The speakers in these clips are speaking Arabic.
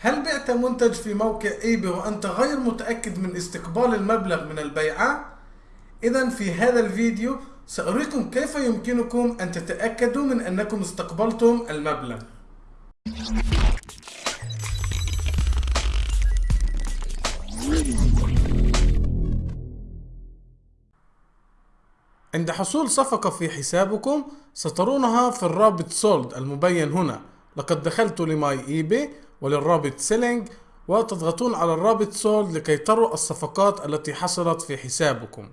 هل بعت منتج في موقع eBay وأنت غير متأكد من استقبال المبلغ من البيعة؟ اذا في هذا الفيديو سأريكم كيف يمكنكم أن تتأكدوا من أنكم استقبلتم المبلغ عند حصول صفقة في حسابكم سترونها في الرابط sold المبين هنا لقد دخلت ل My eBay وللرابط selling وتضغطون على الرابط sold لكي تروا الصفقات التي حصلت في حسابكم.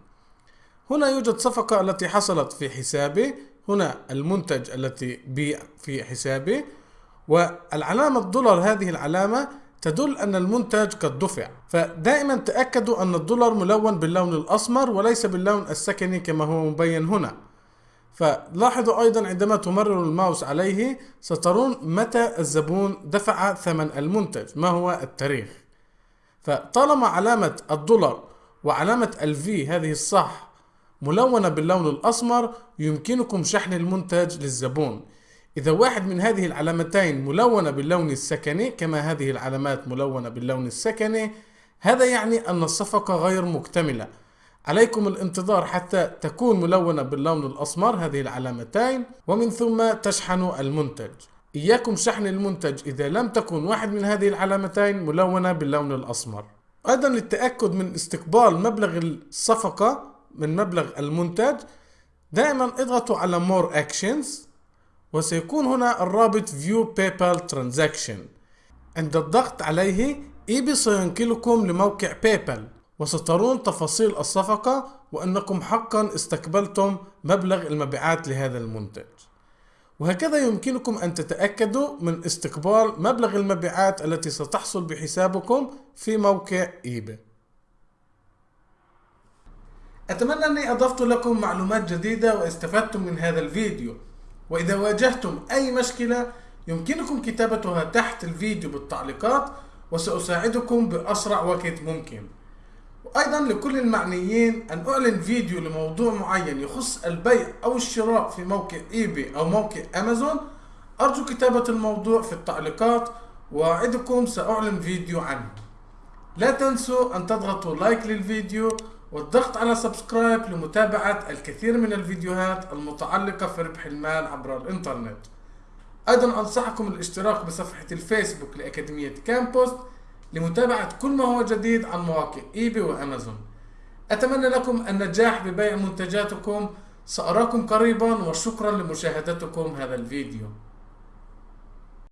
هنا يوجد صفقة التي حصلت في حسابي. هنا المنتج التي بيع في حسابي. والعلامة دولار هذه العلامة تدل أن المنتج قد دفع. فدائما تأكدوا أن الدولار ملون باللون الأسمر وليس باللون السكني كما هو مبين هنا. فلاحظوا أيضا عندما تمرروا الماوس عليه سترون متى الزبون دفع ثمن المنتج ما هو التاريخ؟ فطالما علامة الدولار وعلامة الفي هذه الصح ملونة باللون الأسمر يمكنكم شحن المنتج للزبون. إذا واحد من هذه العلامتين ملونة باللون السكني كما هذه العلامات ملونة باللون السكني هذا يعني أن الصفقة غير مكتملة. عليكم الانتظار حتى تكون ملونة باللون الأسمر هذه العلامتين ومن ثم تشحنوا المنتج. إياكم شحن المنتج إذا لم تكن واحد من هذه العلامتين ملونة باللون الأسمر. أيضا للتأكد من استقبال مبلغ الصفقة من مبلغ المنتج دائما اضغطوا على More Actions وسيكون هنا الرابط View PayPal Transaction. عند الضغط عليه eBay سينقلكم لموقع PayPal وسترون تفاصيل الصفقة وأنكم حقا استقبلتم مبلغ المبيعات لهذا المنتج. وهكذا يمكنكم أن تتأكدوا من استقبال مبلغ المبيعات التي ستحصل بحسابكم في موقع eBay. أتمنى أني أضفت لكم معلومات جديدة واستفدتم من هذا الفيديو. وإذا واجهتم أي مشكلة يمكنكم كتابتها تحت الفيديو بالتعليقات وسأساعدكم بأسرع وقت ممكن. وأيضا لكل المعنيين أن أعلن فيديو لموضوع معين يخص البيع أو الشراء في موقع eBay أو موقع أمازون. أرجو كتابة الموضوع في التعليقات وأعدكم سأعلن فيديو عنه. لا تنسوا أن تضغطوا like للفيديو والضغط على subscribe لمتابعة الكثير من الفيديوهات المتعلقة في ربح المال عبر الإنترنت. أيضا أنصحكم الاشتراك بصفحة الفيسبوك لأكاديمية كامبوست لمتابعة كل ما هو جديد عن مواقع eBay وأمازون. أتمنى لكم النجاح ببيع منتجاتكم. سأراكم قريبا وشكرا لمشاهدتكم هذا الفيديو.